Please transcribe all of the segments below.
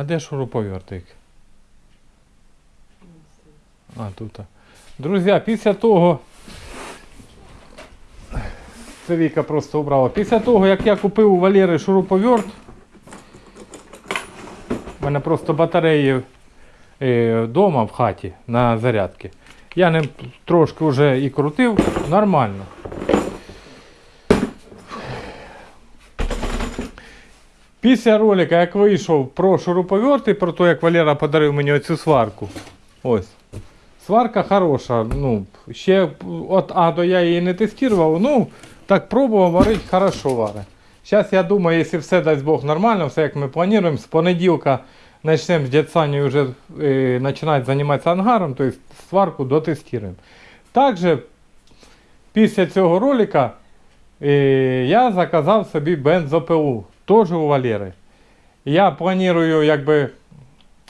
А де шуруповертик? А, тут. Друзі, після того. Це Віка просто убрала. Після того, як я купив у Валери шуруповерт, у мене просто батареї вдома в хаті на зарядки. Я ним трошки вже і крутив, нормально. Після ролика, як вийшов про шуруповерти, про те, як Валера подарив мені оцю сварку. Ось. Сварка хороша. Ну, ще от А до я її не тестував. Ну, так пробував, варить, хорошо варить. Зараз я думаю, якщо все дасть Бог нормально, все як ми плануємо, з понеділка почнемо з дядь вже е, починати займатися ангаром, тобто сварку дотестуємо. Також після цього ролика е, я заказав собі бензопилу, теж у Валери. Я планую, якби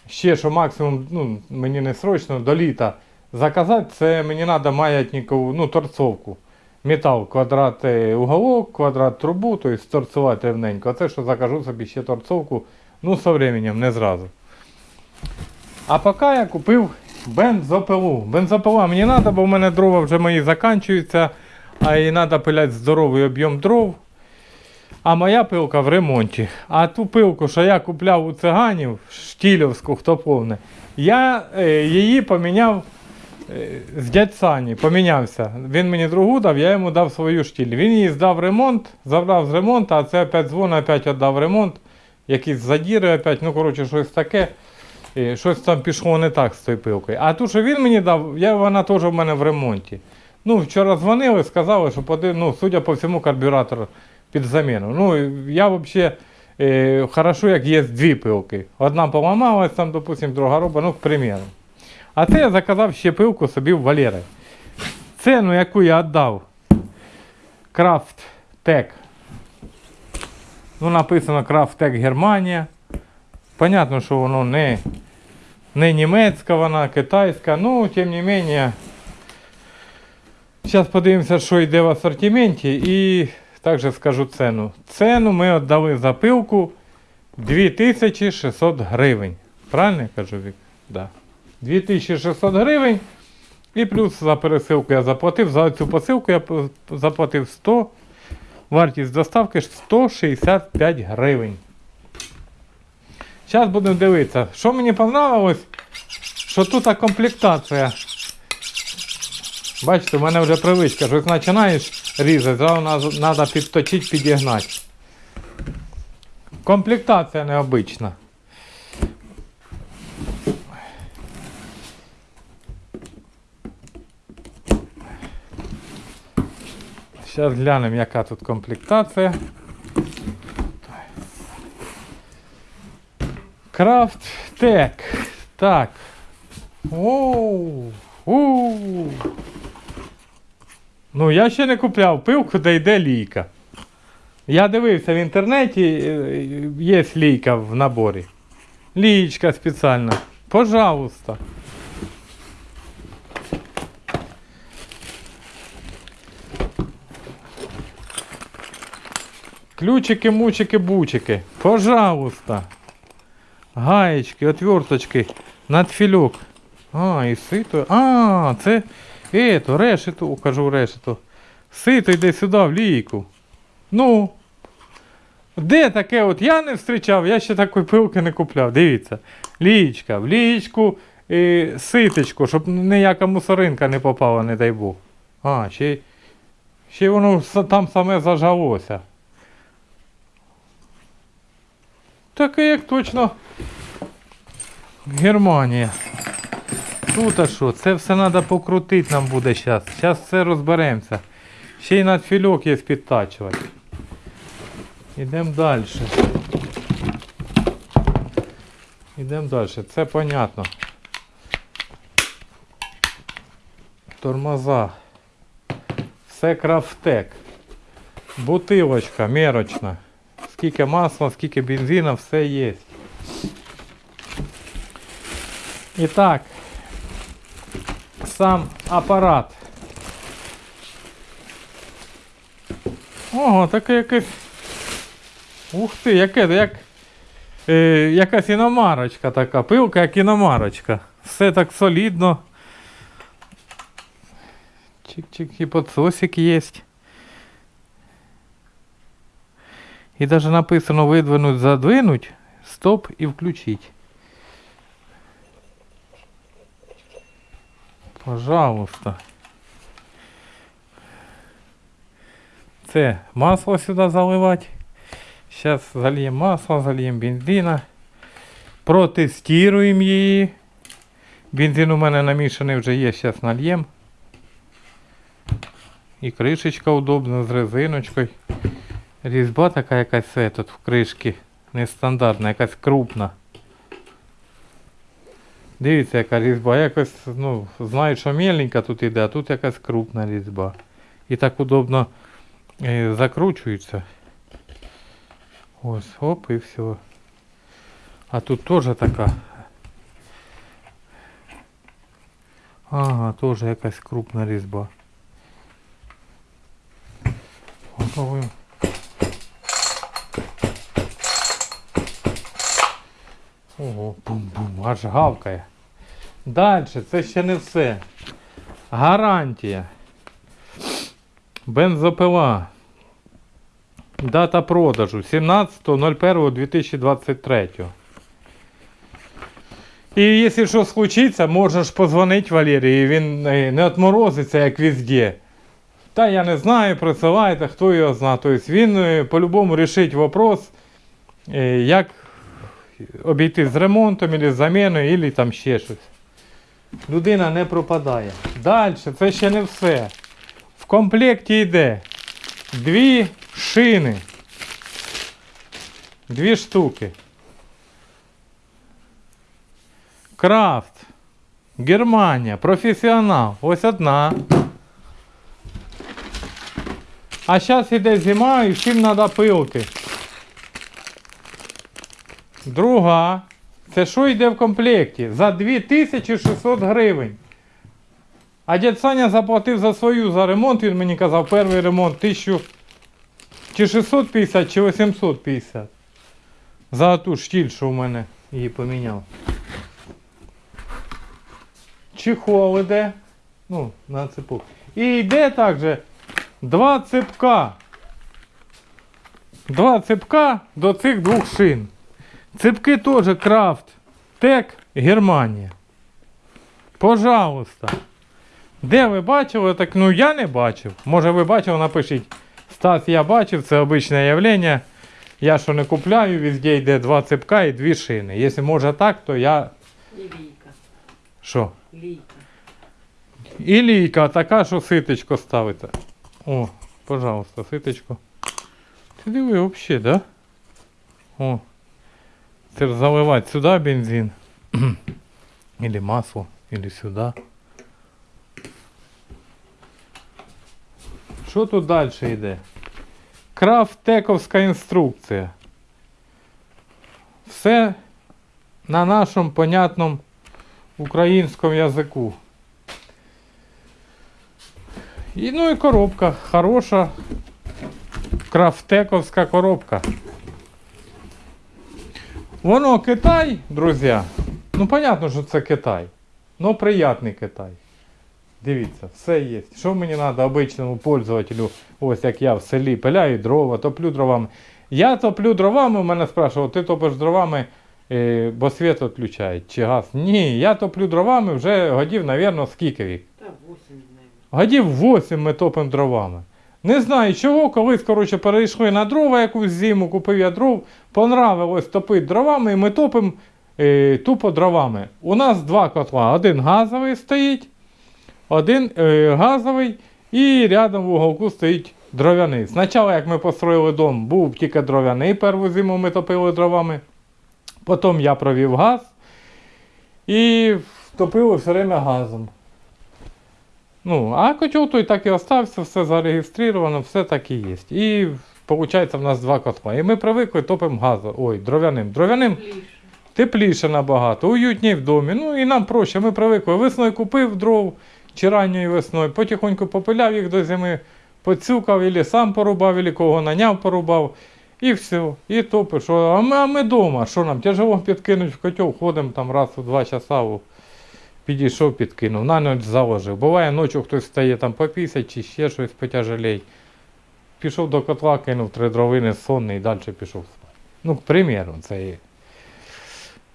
ще що максимум, ну, мені не срочно, до літа заказати, це мені треба маятникову, ну, торцовку. Метал, квадрат е, уголок, квадрат трубу, тобто торцувати рівненько. А це що закажу собі ще торцовку, ну, со временем, не зразу. А поки я купив бензопилу. Бензопила мені треба, бо в мене дрова вже мої закінчуються, а і треба пиляти здоровий об'єм дров. А моя пилка в ремонті. А ту пилку, що я купляв у циганів, штілівську, хто повне, я е, її поміняв е, з дядь Сані, помінявся. Він мені другу дав, я йому дав свою штіль. Він її здав ремонт, забрав з ремонту, а це опять дзвон, опять віддав ремонт. Якісь задіри опять, ну коротше, щось таке. І щось там пішло не так з тою пилкою. А ту, що він мені дав, я, вона теж в мене в ремонті. Ну, вчора дзвонили, сказали, що ну, судя по всьому, карбюратор під заміну. Ну, я взагалі е, хорошо, як є дві пилки. Одна поламалась, там, допустим, друга робить, ну, к примеру. А це я заказав ще пилку собі в Валери. Ціну, яку я віддав, Крафт Тек. Ну, написано Крафт Тек Германія. Понятно, що воно не, не німецька, вона китайська, ну, тим не менее. Зараз подивимося, що йде в асортименті і також скажу ціну. Ціну ми віддали за пилку 2600 гривень. Правильно я кажу, Вік? Да. 2600 гривень. І плюс за пересилку я заплатив. За цю посилку я заплатив 100. Вартість доставки 165 гривень. Зараз будемо дивитися. Що мені понравилось, що тут комплектація. Бачите, у мене вже привичка, що починаєш різати, зразу треба підточити, підігнати. Комплектація необична. Зараз глянемо, яка тут комплектація. Крафт. Так. Оу. Оу. Ну, я ще не купляв пивку, де йде лійка. Я дивився в інтернеті, е, є лійка в наборі. Лієчка спеціальна. Пожалуйста. Ключики, мучики, бучики. Пожалуйста. Гаєчки, отверточки, надфільок. А, і сито. А, це ето, решето, кажу решето. Сито йде сюди, в лійку. Ну. Де таке от я не зустрічав, я ще такої пилки не купляв. Дивіться. Лієчка, в лієчку і ситочку, щоб ніяка мусоринка не попала, не дай Бог. А, ще, ще воно там саме зажалося. Таке як точно Германія. Тут а що? Це все треба покрутити нам буде зараз. Зараз все розберемося. Ще й надфільок є підтачувати. Ідемо далі. Ідемо далі. Це понятно. Тормоза. Все крафтек. Бутилочка мерочна. Скільки масла, скільки бензина, все є. І так, сам апарат. Ого, таке якесь. Ух ти, яке, як. е, якась іномарочка така, пилка, як іномарочка. Все так солідно. Чик-чик, і подсосик є. І навіть написано видвинуть, задвинуть, стоп і включить. Пожалуйста. Це масло сюди заливати. Зараз зальємо масло, зальємо бензина. Протестуємо її. Бензин у мене намішаний вже є, зараз нальємо. І кришечка удобна з резиночкою. Різьба така якась це тут в кришці. Нестандартна, якась крупна. Дивіться, яка різьба. Якось, ну, знають, що меленька тут іде, а тут якась крупна різьба. І так удобно е, закручується. Ось, оп, і все. А тут теж така. Ага, теж якась крупна різьба. Попробуємо. Ого, бум-бум, аж гавкає. Далі, це ще не все. Гарантія. Бензопила. Дата продажу 17.01.2023. І якщо що случиться, можеш позвонити Валерію, він е, не отморозиться, як везде. Та я не знаю, присилайте, хто його знає. Тобто він е, по-любому рішить вопрос, е, як обійти з ремонтом, або з заміною, або там ще щось. Людина не пропадає. Далі, це ще не все. В комплекті йде дві шини. Дві штуки. Крафт. Германія. Професіонал. Ось одна. А зараз іде зима і всім треба пилки. Друга. Це що йде в комплекті? За 2600 гривень. А дядь Саня заплатив за свою за ремонт, він мені казав, перший ремонт 1000 чи 650, чи 850. За ту штіль, що в мене її поміняв. Чехол іде. Ну, на цепу. І йде також два цепка. Два цепка до цих двох шин. Цепки теж крафт. Тек Германія. Пожалуйста. Де ви бачили? Так ну я не бачив. Може ви бачили, напишіть. Стас, я бачив, це обичне явлення. Я що не купляю, везде йде два цепка і дві шини. Якщо може так, то я. І лійка. Що? Лійка. І лійка така, що ситочко ставите. О, пожалуйста, ситочко. Ти диви взагалі, да? О. Це ж заливати сюди бензин. Или масло, или сюди. Що тут далі йде? Крафтековська інструкція. Все на нашому понятному українському язику. І, ну і коробка. Хороша крафтековська коробка. Воно Китай, друзі. Ну, понятно, що це Китай. Ну, приятний Китай. Дивіться, все є. Що мені треба обичному пользователю, ось як я в селі пиляю дрова, топлю дровами. Я топлю дровами, у мене спрашував, ти топиш дровами, е, бо світ відключають чи газ. Ні, я топлю дровами вже годів, мабуть, скільки вік. Та 8, мабуть. Годів 8 ми топимо дровами. Не знаю чого, колись, коротше, перейшли на дрова якусь зиму, купив я дров, понравилось топити дровами, і ми топимо е, тупо дровами. У нас два котла. Один газовий стоїть, один е, газовий і рядом в уголку стоїть дров'яний. Спочатку, як ми построїли дом, був тільки дров'яний, першу зиму ми топили дровами. Потім я провів газ і топили все время газом. Ну, а котел той так і остався, все зареєстровано, все так і є. І виходить, в нас два котла. І ми привикли топимо газом. Ой, дров'яним. Дров'яним Ліше. тепліше набагато, уютніше в домі. Ну і нам проще. Ми привикли. Весною купив дров чи ранньою весною, потихоньку попиляв їх до зими, поцюкав, або сам порубав, або кого наняв, порубав. І все. І топиш. А ми, а ми дома. Що нам? Тяжело підкинуть в котел, ходимо там раз у два часа. Підійшов, підкинув, на ніч заложив. Буває ночі хтось стає там по 50 чи ще щось потяжелей. Пішов до котла, кинув три дровини сонний і далі пішов спати. Ну, к примеру, це є.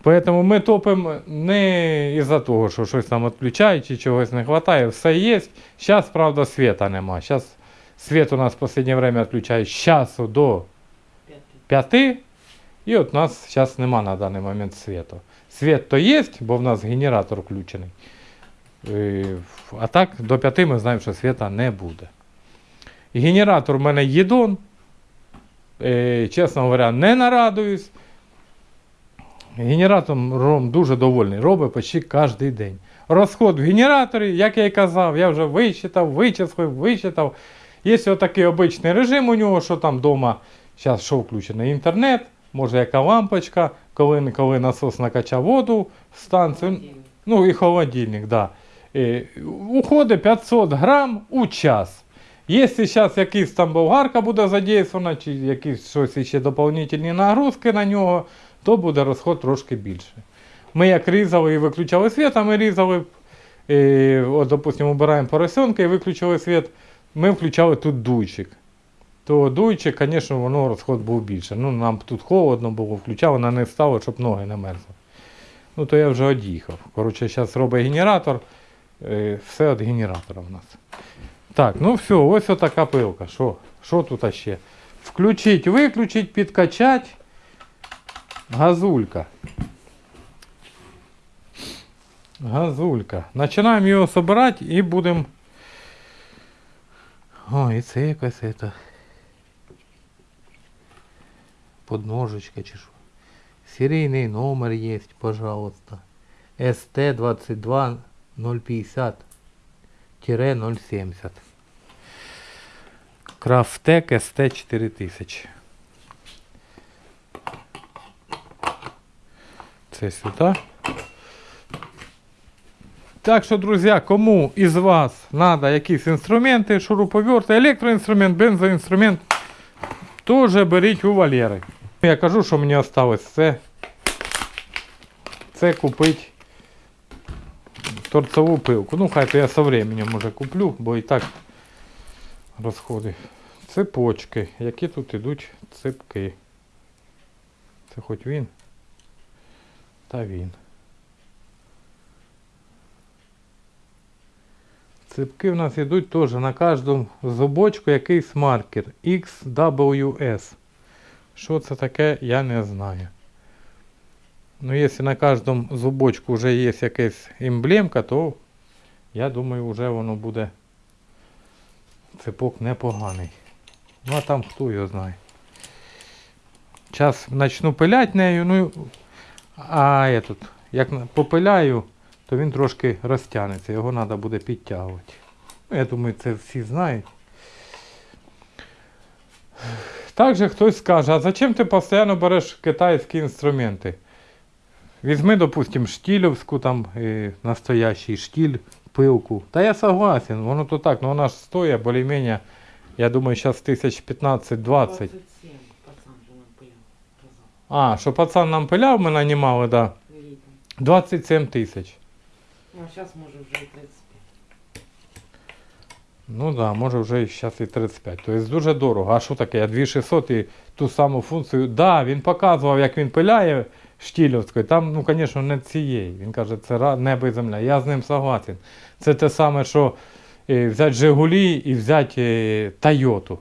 Поэтому ми топимо не із-за того, що щось там відключають чи чогось не вистачає. Все є. Зараз, правда, світа нема. Зараз світ у нас в останнє время відключають з часу до П'ятий. 5. І от у нас зараз нема на даний момент світу. Світ то є, бо в нас генератор включений. Е, А так до 5 ми знаємо, що світа не буде. Генератор в мене єдон. Е, Чесно говоря, не нарадуюсь. Генератором дуже довольний. Робить почти кожен день. Розход в генераторі, як я і казав, я вже вичитав, вичислив, вичитав. Є отакий обичний режим у нього, що там вдома зараз що включений інтернет, може яка лампочка, коли, коли насос накачав воду в станцію. Ну і холодильник, да. Е, уходить 500 грам у час. Якщо зараз якийсь там болгарка буде задействована, чи якісь щось ще доповнительні нагрузки на нього, то буде розход трошки більше. Ми як різали і виключали світ, а ми різали, е, от, допустимо, обираємо поросенка і виключили світ, ми включали тут дуйчик. То дуйчик, звісно, воно розход був більше. Ну, нам тут холодно було, включали, на не стало, щоб ноги не мерзли. Ну, то я вже од'їхав. Коротше, зараз робить генератор. Е, все від генератора в нас. Так, ну все, ось отака пилка. Що, що тут ще? Включить, виключить, підкачать. Газулька. Газулька. Починаємо його збирати і будемо. О, і це якась это. Подножечка чи що. Серійний номер є, пожалуйста. СТ 22 050 070. Крафтек СТ 4000. Це сюди. Так що, друзі, кому із вас треба якісь інструменти, шуруповерти, електроінструмент, бензоінструмент, теж беріть у Валери. Я кажу, що мені осталось це. Це купити торцеву пилку. Ну, хай то я со временем уже куплю, бо і так розходи. Цепочки. Які тут ідуть цепки. Це хоч він. Та він. Цепки в нас йдуть теж на кожному зубочку якийсь маркер XWS. Що це таке, я не знаю. Ну, якщо на кожному зубочку вже є якась емблемка, то я думаю, вже воно буде цепок непоганий. Ну а там хто його знає. Зараз почну пиляти нею, ну а я тут, як попиляю, то він трошки розтягнеться, його треба буде підтягувати. Ну, я думаю, це всі знають. Також хтось скаже, а зачем ти постійно береш китайські інструменти? Візьми, допустим, штілівську, там е, настоящий штіль, пилку. Та я согласен, воно то так, ну вона ж стоїть більш-менш, я думаю, зараз тисяч 15-20. 27 пацан же нам пиляв. Казав. А, що пацан нам пиляв, ми нанімали, да. Літом. 27 тисяч. Ну, а зараз може вже і 35. Ну так, да, може вже зараз і 35. Тобто дуже дорого. А що таке? Я 2600 і ту саму функцію. Так, да, він показував, як він пиляє штілівською. Там, ну, звісно, не цієї. Він каже, це небо і земля. Я з ним согласен. Це те саме, що е, взяти Жигулі і взяти е, Тойоту.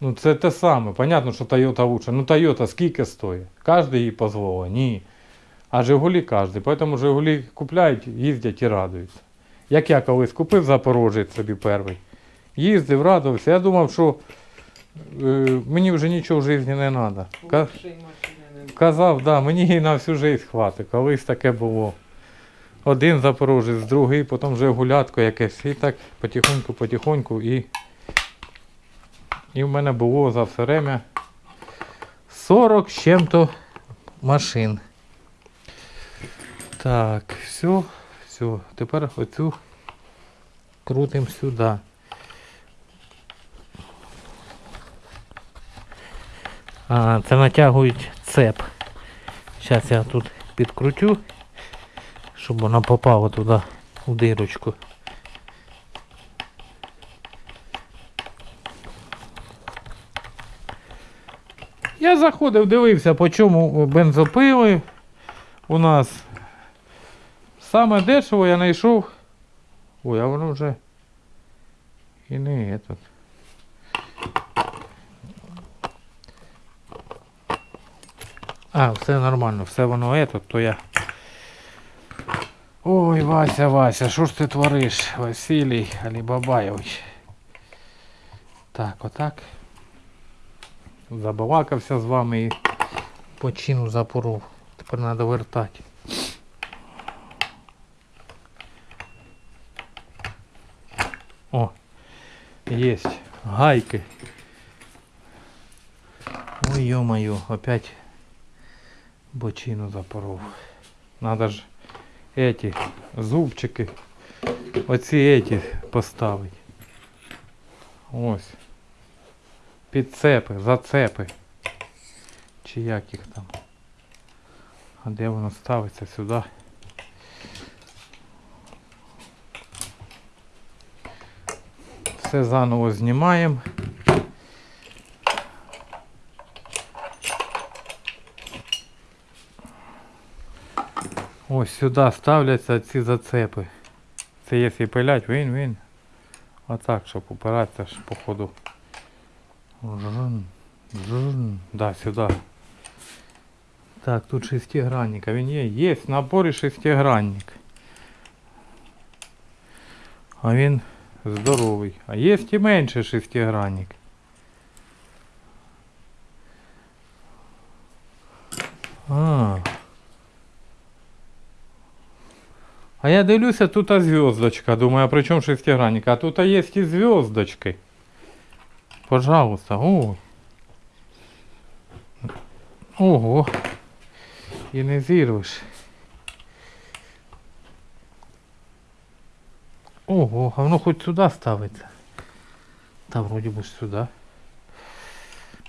Ну, це те саме. Понятно, що Тойота лучше. Ну, Тойота скільки стоїть? Кожен їй дозволить? Ні. А Жигулі кожен. Тому Жигулі купляють, їздять і радуються. Як я колись купив Запорожець собі перший. Їздив, радувався. Я думав, що е, мені вже нічого в житті не треба. Казав, да, мені її на всю життя хватить. Колись таке було. Один запорожець, другий, потім вже гулятко якесь. І так потихоньку, потихоньку. І, і в мене було за все время 40 з чим-то машин. Так, все, все. Тепер оцю крутимо сюди. А, це натягують цеп. Зараз я тут підкрутю, щоб воно попало туди у дирочку. Я заходив, дивився, по чому бензопили у нас. Саме дешево я знайшов. Ой, а воно вже і не этот. А, все нормально, все воно ето, то я. Ой, Вася, Вася, що ж ти твориш, Василій Алібабайович? Так, отак. Забалакався з вами і Почину запоров. Тепер треба вертати. О, есть гайки. Ой, ё-моё, опять. Бочину запоров. Надо ж эти зубчики. Оці эти поставити. Ось. Підцепи, зацепи. Чи як їх там. А де воно ставиться сюди? Все заново знімаємо. Ось сюди ставляться ці зацепи. Це якщо пилять, він, він. Отак, щоб упиратися ж по ходу. Жжн, жжн. Да, сюди. Так, тут шестигранник. А він є? Є, в наборі шестигранник. А він здоровий. А є і менше шестигранник. А. А я дивлюся, тут а звездочка. Думаю, а при чому шестигранник? А тут а є і звездочки. Пожалуйста. Ой. Ого. І не зірвеш. Ого, а воно хоч сюди ставиться. Та вроді би сюди.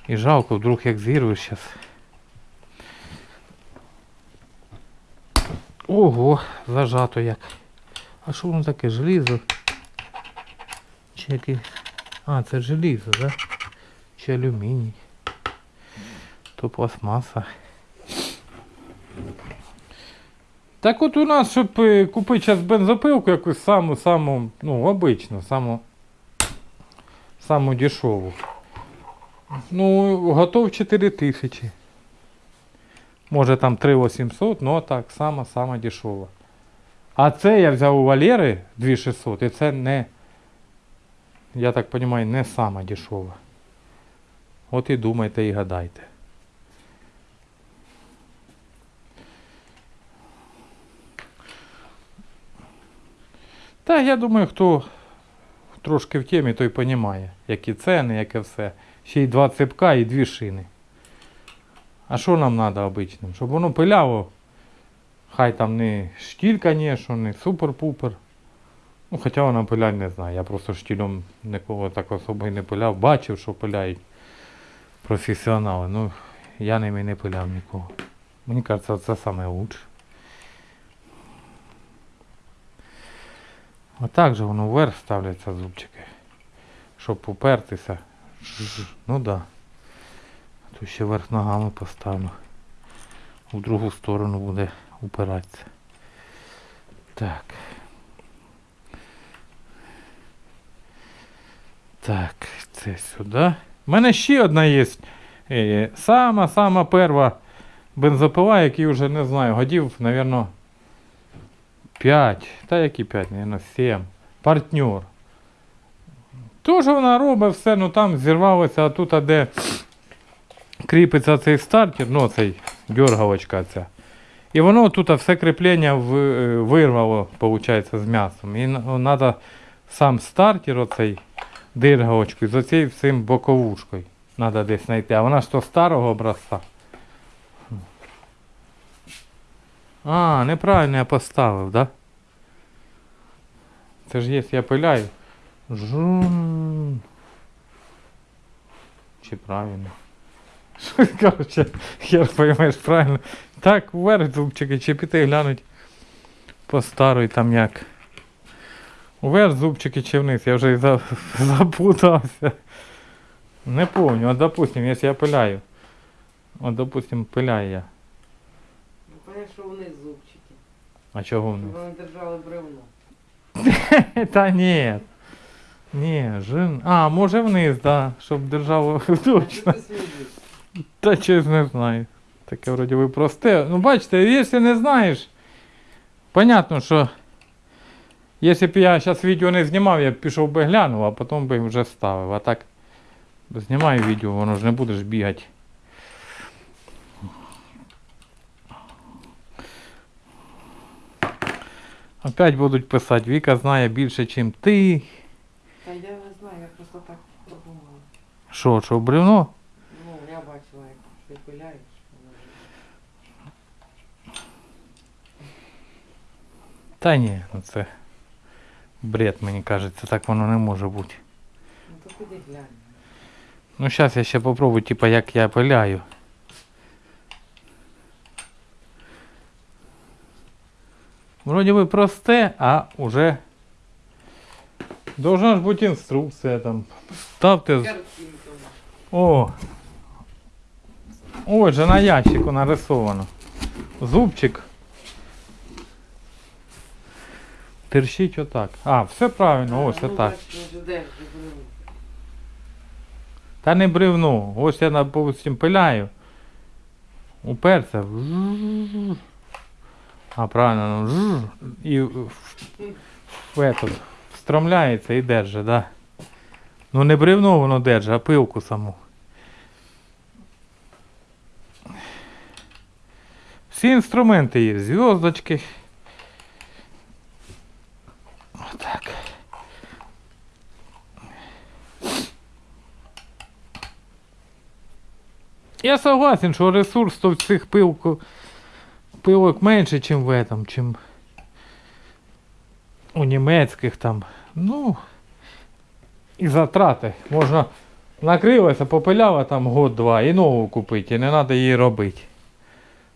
І жалко, вдруг як зірвеш зараз. Ого, зажато як. А що воно таке? Желізо? Чи яке? А, це желізо, да? Чи алюміній? То пластмаса. Так от у нас, щоб е, купити зараз бензопилку якусь саму, саму, ну, обичну, саму, саму дешеву. Ну, готов 4 тисячі. Може там 3800, ну так, сама, сама дешева. А це я взяв у Валери 2600, і це не, я так розумію, не сама дешева. От і думайте і гадайте. Та я думаю, хто трошки в темі, той розуміє, які ціни, яке все. Ще й два цепка і дві шини. А що нам треба обичним? Щоб воно пиляло. Хай там не штіль, звісно, не супер-пупер. Ну, хоча вона пилять не знаю. Я просто штілем нікого так особо і не пиляв. Бачив, що пиляють професіонали. Ну, я ними не пиляв нікого. Мені кажеться, це лучше. Отак же воно вверх ставляться зубчики. Щоб упертися. Жж, Ну да. Тут ще верх ногами поставлю. В другу сторону буде упиратися. Так. Так, це сюди. У мене ще одна є. е, Сама-сама перша бензопила, який вже не знаю, годів, мабуть, 5. Та які 5, мабуть, 7. Партнер. Тоже вона робить все, ну там зірвалося, а тут, а де кріпиться цей стартер, ну цей дергалочка ця. І воно тут все кріплення е, вирвало, виходить, з м'ясом. І треба сам стартер, оцей диргалочку, з оцей всім боковушкою. Треба десь знайти. А вона ж то старого образця. А, неправильно я поставив, да? Це ж є, я пиляю. Жун. Чи правильно? Щось, коротше, хер поймеш правильно. Так, вверх зубчики, чи піти глянуть по старій там як. Вверх зубчики чи вниз, я вже і за- запутався. Не помню, от допустим, якщо я пиляю. От допустим, пиляю я. Понятно, що вниз зубчики. А чого Щоб вони держали бревно. Та ні. Ні, жин. А, може вниз, да, щоб держав А точно. Та чесно не знаю. Таке вроді би просте. Ну бачите, якщо не знаєш, понятно, що якщо б я зараз відео не знімав, я б пішов би глянув, а потім би вже ставив. А так знімаю відео, воно ж не будеш бігати. Опять будуть писати, Віка знає більше, ніж ти. Та я не знаю, я просто так подумала. Що, що бревно? Ну, я бачила, як ти пиляєш. Та ні, ну це бред, мені кажеться, так воно не може бути. Ну то піди глянь. Ну зараз я ще попробую, типа, як я пиляю. Вроді би просте, а уже должна ж бути інструкція там. Ставте. О! Ось же на ящику нарисовано. Зубчик. Терщить отак. А, все правильно, ось ну, отак. ну? Та не бревно. Ось я, допустим, пиляю. Уперся. А правильно, ну, і в, в этот, встромляється і держить, да. Ну не бревно воно держить, а пилку саму. Всі інструменти є, зв'язочки. Отак. Я согласен, що ресурс то в цих пилку, пилок менше, ніж в этом, чим у німецьких там. Ну, і затрати. Можна накрилася, попиляла там год-два і нову купити, і не треба її робити.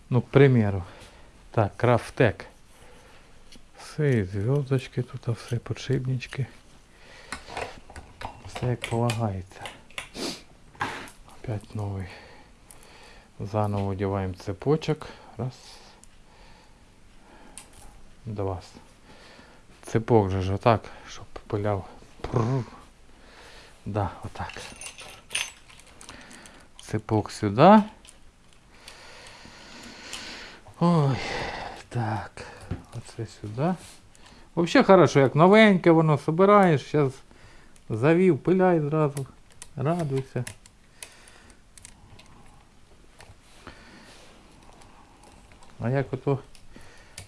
Ну, к примеру. Так, крафтек. Все, зв'язочки тут, все, подшипнички. Все як полагається. Опять новий. Заново одеваем цепочек. Раз. Два. Цепок же ж отак, щоб пиляв. Прррр. Да, отак. Цепок сюди. Ой, так. Оце сюди. Вообще хорошо, як новеньке воно собираєш, зараз завів, пиляй зразу. Радуйся. А як ото,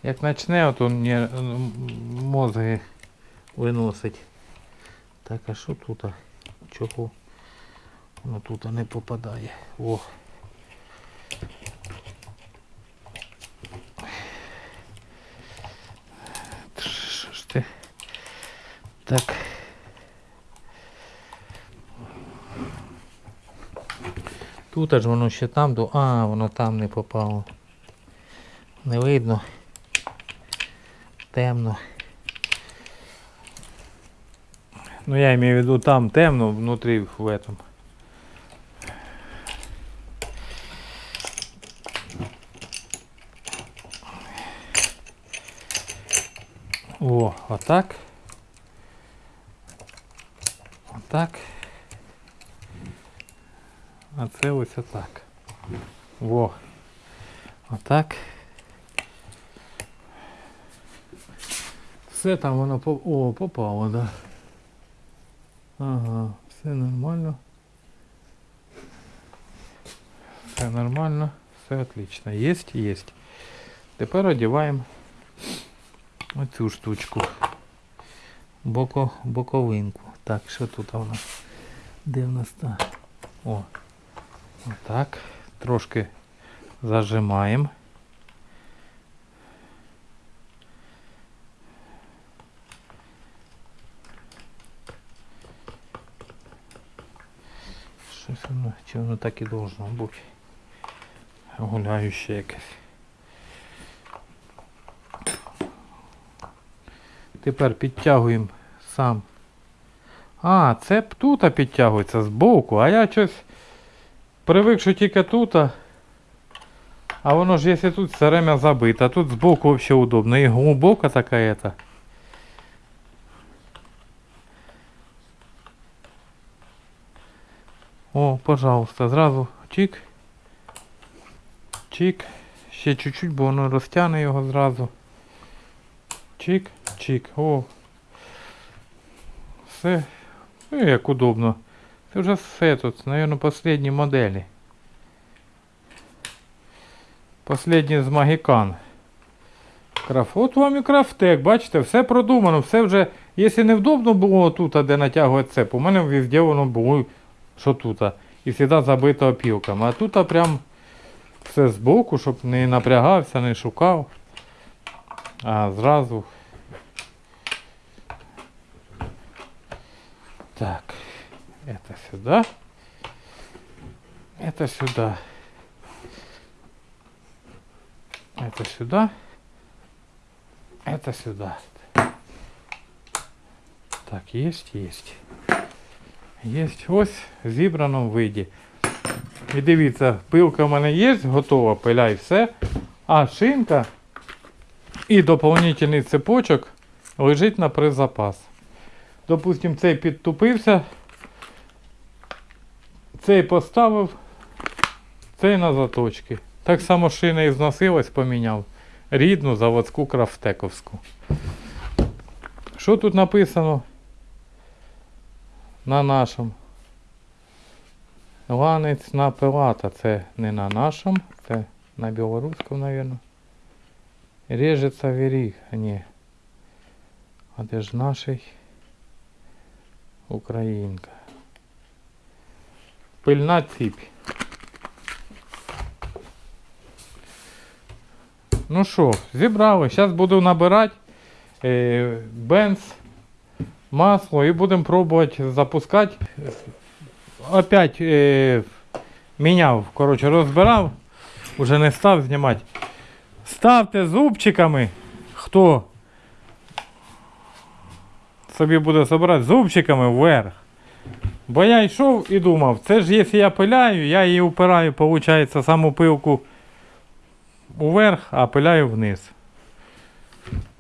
як почне ото не, м, мозги виносить. Так, а що тут? Чого? Воно тут не попадає. О. Що ж ти? Так. Тут аж воно ще там до. А, воно там не попало. Не видно. Темно. Ну я имею в виду там темно, внутри в этом. О, отак. Отак. А це ось отак. Во. Отак. Все там воно по... О, попало, да. Ага, все нормально. Все нормально, все отлично. Есть, есть. Тепер одіваємо оцю штучку. Боко, боковинку. Так, що тут у нас? Де в нас та? О. Отак. Трошки зажимаємо. Щось воно, чи воно так і должно бути. Гуляюще якесь. Тепер підтягуємо сам. А, це тут підтягується збоку, а я щось привик, що тільки тут. А воно ж якщо тут все время забито, а тут збоку взагалі удобно. І глибока така ета. О, пожалуйста, зразу чик. Чик. Ще чуть-чуть, бо воно розтягне його зразу. Чик, чик. О. Все. Ну, як удобно. Це вже все тут, наверное, последні моделі. Последні з Магікан. Краф. От вам і крафтек, бачите, все продумано, все вже. Якщо невдобно було тут, де натягувати цеп, у мене везде воно було, що тут. І завжди забито опілками. А тут прям все збоку, щоб не напрягався, не шукав. А зразу. Так. Это сюда. Это сюда. Это сюда. Это сюда. Так, есть, есть. Есть ось в зібраному виді. І дивіться, пилка в мене є, готова, пиляй все. А шинка і доповнительний цепочок лежить на призапас. Допустим, цей підтупився, цей поставив, цей на заточки. Так само шина і зносилась, поміняв. Рідну заводську крафтековську. Що тут написано? На нашому. Ланець на пилата. Це не на нашому, це на білоруському, мабуть. Режеться віріг. Ні. А де ж наший? Українка. Пильна ціпь. Ну що, зібрали. Зараз буду набирати е, бенз, масло і будемо пробувати запускати. Опять е, міняв, коротше, розбирав, уже не став знімати. Ставте зубчиками, хто собі буде збирати зубчиками вверх. Бо я йшов і думав, це ж якщо я пиляю, я її упираю, виходить, саму пилку уверх, а пиляю вниз.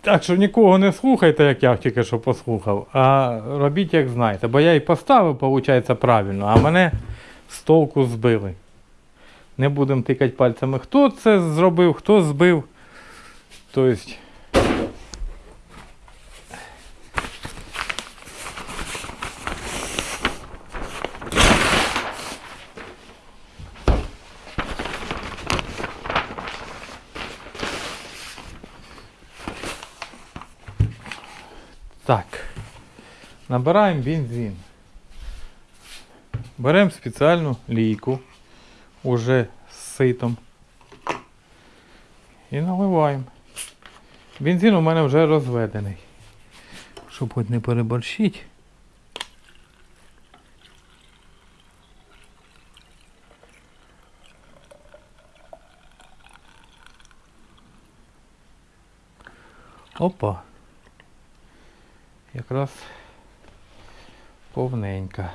Так що нікого не слухайте, як я тільки що послухав, а робіть як знаєте. Бо я і поставив, виходить, правильно, а мене з толку збили. Не будемо тикати пальцями, хто це зробив, хто збив. Тобто. Так. Набираємо бензин. Беремо спеціальну лійку уже з ситом. І наливаємо. Бензин у мене вже розведений. Щоб хоч не переборщити. Опа. Якраз повненька.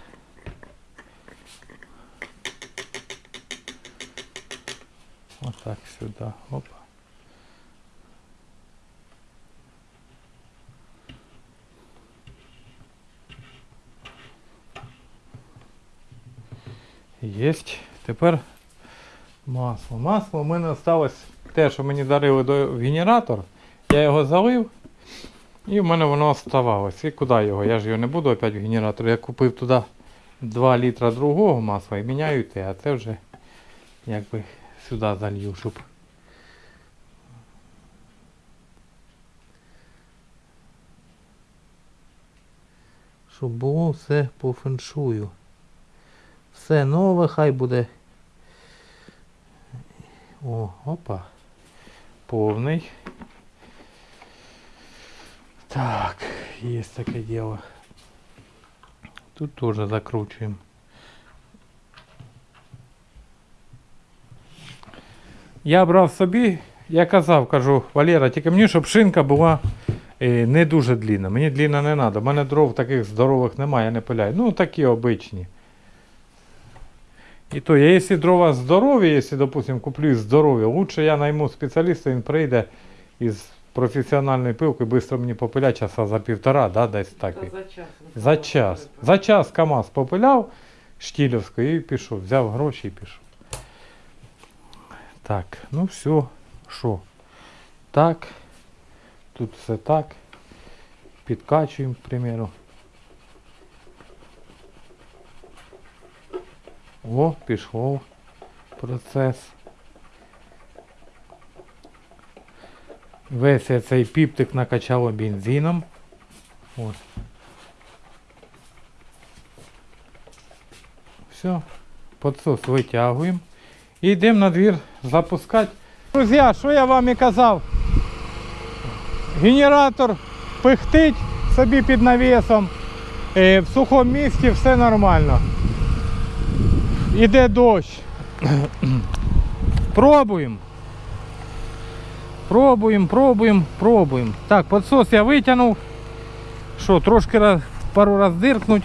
Отак сюди. Опа. Єсть. Тепер масло. Масло у мене залишилось те, що мені дарили до генератор. Я його залив. І в мене воно оставалось. І куди його? Я ж його не буду опять в генератор. Я купив туди 2 літра другого масла і міняю те, а це вже якби сюди залью, щоб. Щоб було все по феншую. Все нове, хай буде. О, опа. Повний. Так, есть такое дело. Тут тоже закручиваем. Я брав собі, я казав, кажу, Валера, тільки мені, щоб шинка була е, не дуже длинна. Мені длинна не треба. У мене дров таких здорових немає, я не пиляю. Ну такі обичні. І то, якщо дрова здорові, якщо, допустимо, куплю здорові, лучше я найму спеціаліста, він прийде із професіональною пилкою, швидко мені попиля часа за півтора, да, десь так. Та за час. За час. За час КАМАЗ попиляв Штілівською і пішов. Взяв гроші і пішов. Так, ну все. Що? Так. Тут все так. Підкачуємо, к примеру. О, пішов процес. Весь цей піптик накачало бензином. Ось. Все, подсос витягуємо. І йдемо на двір запускати. Друзі, що я вам і казав? Генератор пихтить собі під навісом. Е, в сухому місці все нормально. Іде дощ. пробуємо. Пробуємо, пробуємо, пробуємо. Так, подсос я витягнув. Що, трошки раз, пару раз диркнуть.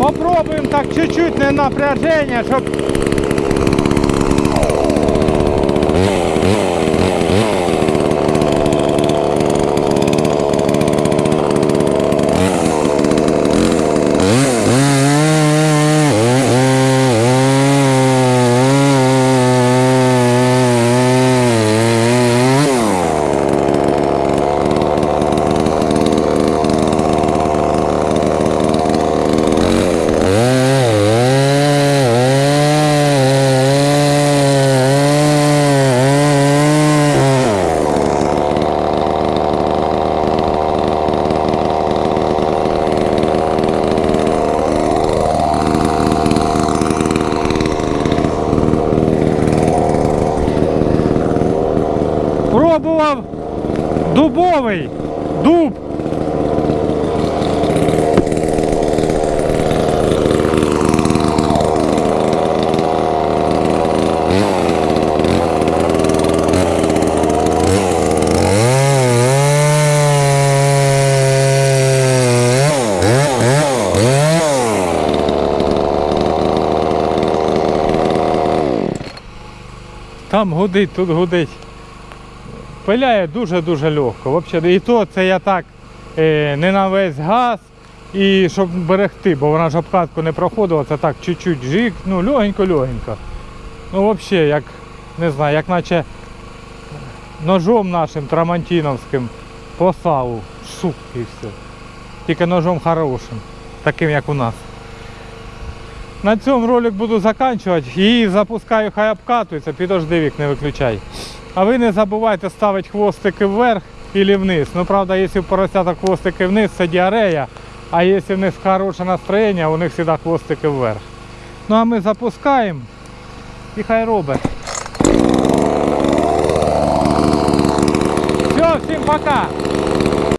Попробуем так чуть-чуть на напряжение, Там гудить, тут гудить. Пиляє дуже-дуже легко. І то це я так е, не на весь газ, і щоб берегти, бо вона ж обкатку не проходила, це так чуть-чуть жик, ну легенько-легенько. Ну взагалі, як не знаю, як наче ножом нашим трамантіновським по. Шук і все. Тільки ножом хорошим, таким як у нас. На цьому ролик буду закінчувати. Її запускаю, хай обкатується, підожди вік, не виключай. А ви не забувайте ставити хвостики вверх і вниз. Ну, правда, якщо у поросяток хвостики вниз, це діарея. А якщо в них хороше настроєння, у них завжди хвостики вверх. Ну а ми запускаємо і хай робить. Все, всім пока!